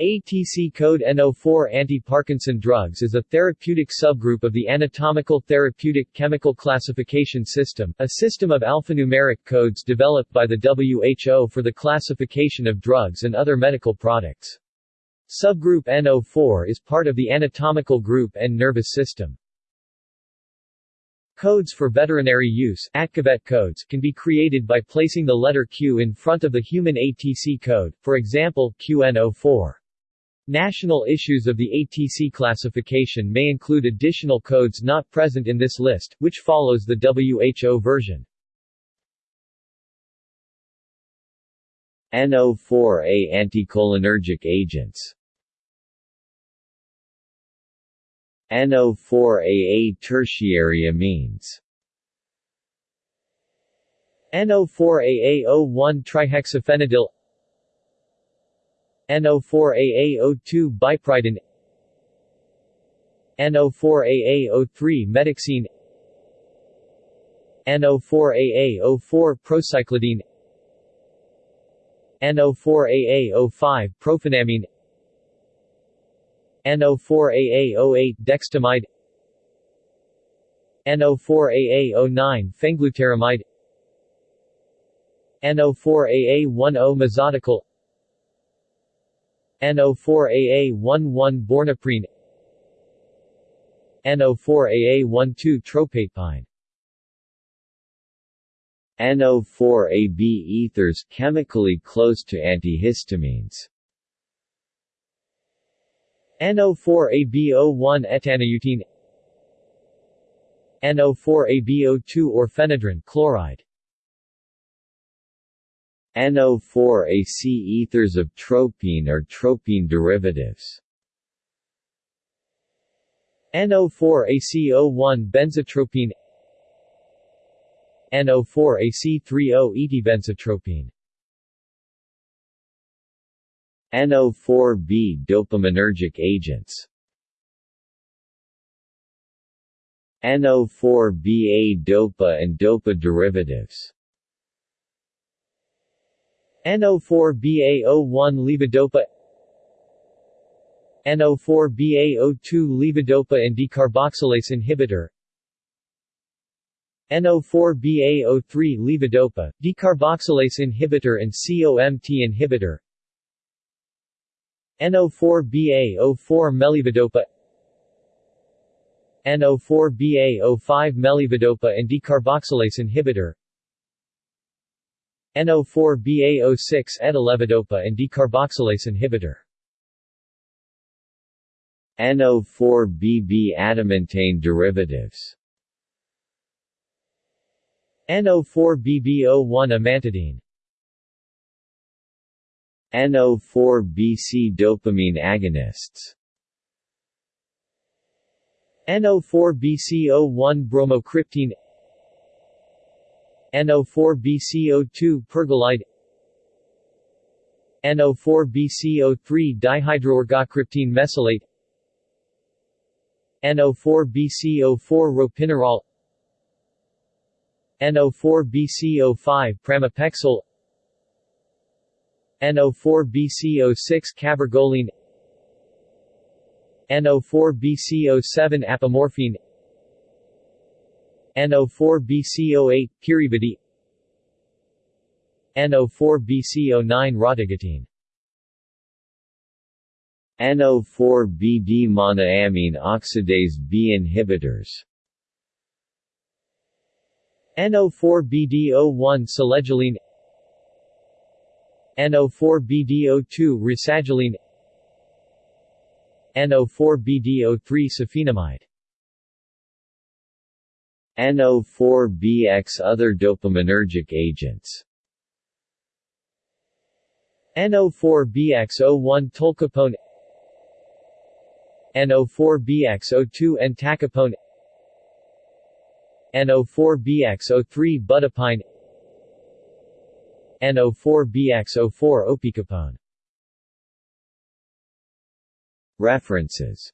ATC code NO4 anti-Parkinson drugs is a therapeutic subgroup of the Anatomical Therapeutic Chemical Classification System, a system of alphanumeric codes developed by the WHO for the classification of drugs and other medical products. Subgroup NO4 is part of the anatomical group and nervous system. Codes for veterinary use codes can be created by placing the letter Q in front of the human ATC code, for example, QNO4. National issues of the ATC classification may include additional codes not present in this list, which follows the WHO version. NO4A anticholinergic agents NO4AA tertiary amines NO4AA01 trihexyphenidyl NO4AA02 biperiden NO4AA03 metixine NO4AA04 procyclidine. NO4AA05 profenamine NO4AA08 dexetimide. NO4AA09 phenglutarimide NO4AA10 mazaticol NO4AA11 bornaprine. NO4AA12 tropapine NO4AB ethers chemically close to antihistamines. NO4AB01 etanautine NO4AB02 orphenadrine chloride NO4AC ethers of tropine or tropine derivatives. NO4AC01 benzatropine. NO4AC30 etybenzatropine. NO4B dopaminergic agents. NO4BA dopa and dopa derivatives NO4BA01 levodopa NO4BA02 levodopa and decarboxylase inhibitor NO4BA03 levodopa, decarboxylase inhibitor and COMT inhibitor NO4BA04 melevodopa NO4BA05 melevodopa and decarboxylase inhibitor NO4BA06 etalevodopa and decarboxylase inhibitor. NO4BB adamantane derivatives. NO4BB01 amantadine. NO4BC dopamine agonists. NO4BC01 bromocriptine NO4BCO2 pergolide. NO4BCO3 dihydroergocriptine mesylate. NO4BCO4 ropinirole NO4BCO5 pramipexole. NO4BCO6 cabergoline. NO4BCO7 apomorphine NO4BCO8 piribedil NO4BCO9 rotigotine NO4BD monoamine oxidase B inhibitors. NO4BD01 selegiline. NO4BDO2 rasagiline NO4BDO3 safinamide NO4BX Other dopaminergic agents. NO4BX01 tolcapone NO4BX02 entacapone. NO4BX03 budipine NO4BX04 opicapone. References